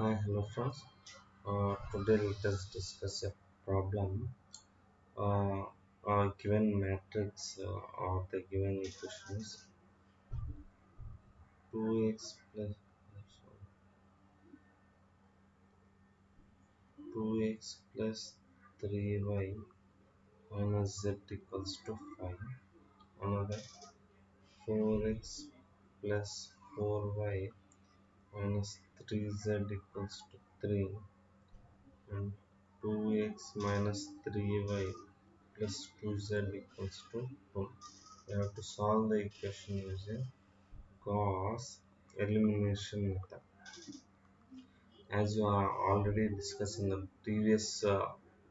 Hi, hello friends. Uh, today let us discuss a problem. Uh, given matrix uh, or the given equations 2x plus 2x plus 3y minus z equals to 5. Another 4x plus 4y minus 3z equals to 3 and 2x minus 3y plus 2z equals to 2. We have to solve the equation using Gauss elimination method. As you are already discussed in the previous uh,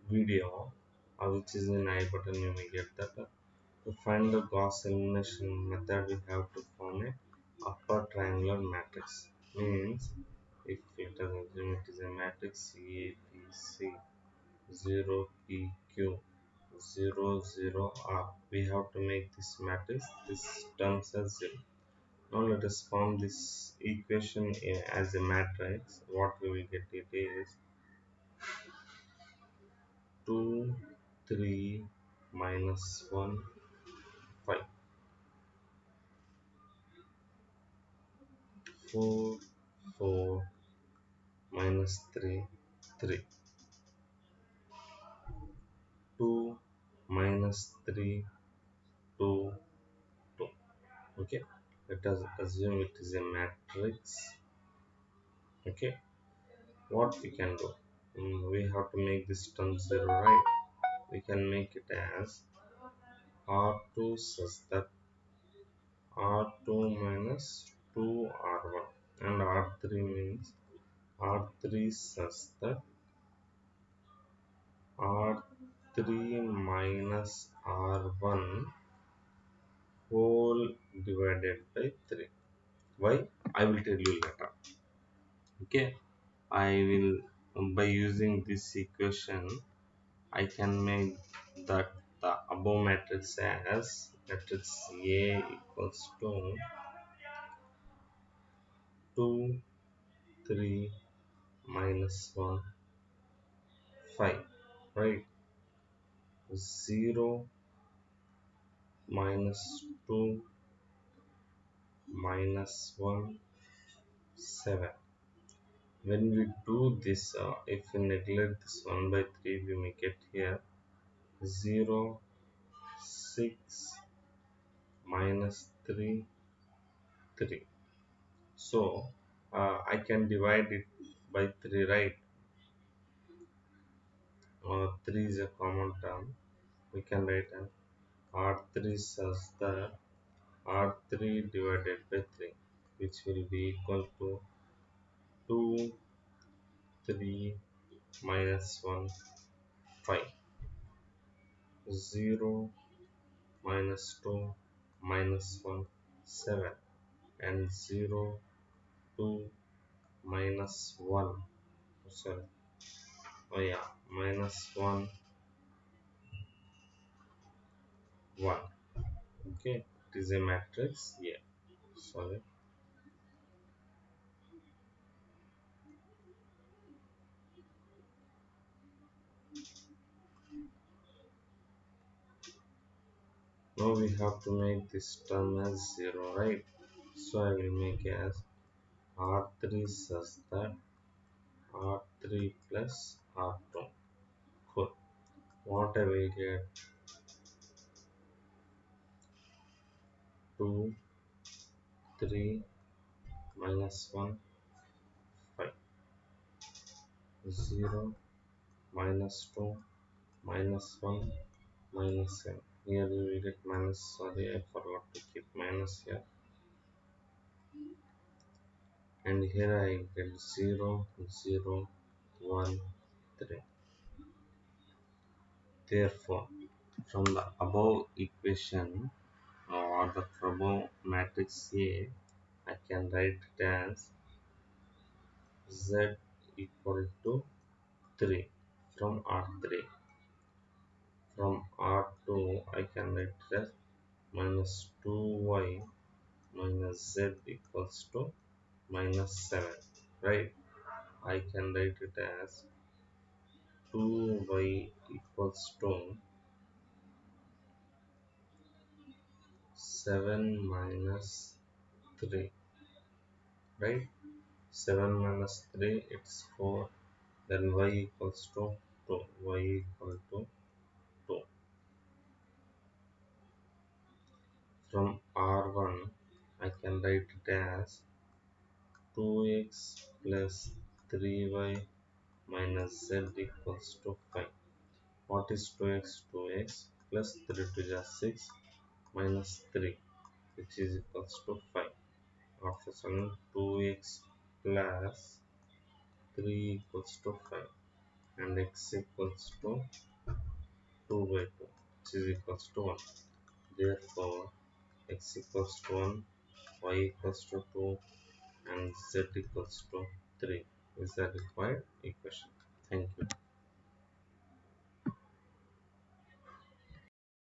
video, uh, which is in I button, you may get that. Uh, to find the Gauss elimination method, we have to form a upper triangular matrix. Means, if assume it is a matrix A, B, C, 0, P, Q, 0 0 r. We have to make this matrix. This terms as 0 now let us form this equation as a matrix. What we will get it is 2 3 minus 1 5 4 4 minus 3 3 2 minus 3 2 2 okay. Let us assume it is a matrix. Okay. What we can do? Um, we have to make this term 0 right? We can make it as r2 such that r2 minus 2r1 and r3 means r3 such that r3 minus r1 whole divided by 3 why? I will tell you later. Okay? I will by using this equation i can make that the above matrix as matrix a equals to 2 3 minus 1 5 right? 0 minus 2 minus 1 7 when we do this uh, if we neglect this 1 by 3 we may get here 0 6 minus 3 3 so uh, I can divide it by 3 right? Uh, 3 is a common term. We can write an r3 such that r3 divided by 3 which will be equal to 2 3 minus 1 5 0 minus 2 minus 1 7 and 0 2 minus 1 sorry. Oh yeah minus 1 1 okay it is a matrix. Yeah sorry. Now we have to make this term as 0 right? So I will make as r3 such that r3 plus r2 cool what I will get 2 3 minus 1 5 0 minus 2 minus 1 minus 7 here we get minus sorry I forgot to keep minus here and here I get 0 0 1 3 therefore from the above equation or the above matrix A I can write it as Z equal to 3 from R3 from R2 I can write it as minus 2y minus z equals to minus 7 right? I can write it as 2y equals to 7 minus 3 right? 7 minus 3 it's 4 then y equals to 2 y equal to 2 from r1 I can write it as 2x plus 3y minus z equals to 5 what is 2x 2x plus 3 to the 6 minus 3 which is equals to 5 after sum 2x plus 3 equals to 5 and x equals to 2 by 2 which is equals to 1 therefore x equals to 1 y equals to 2 and z equals to 3 is the required? Equation thank you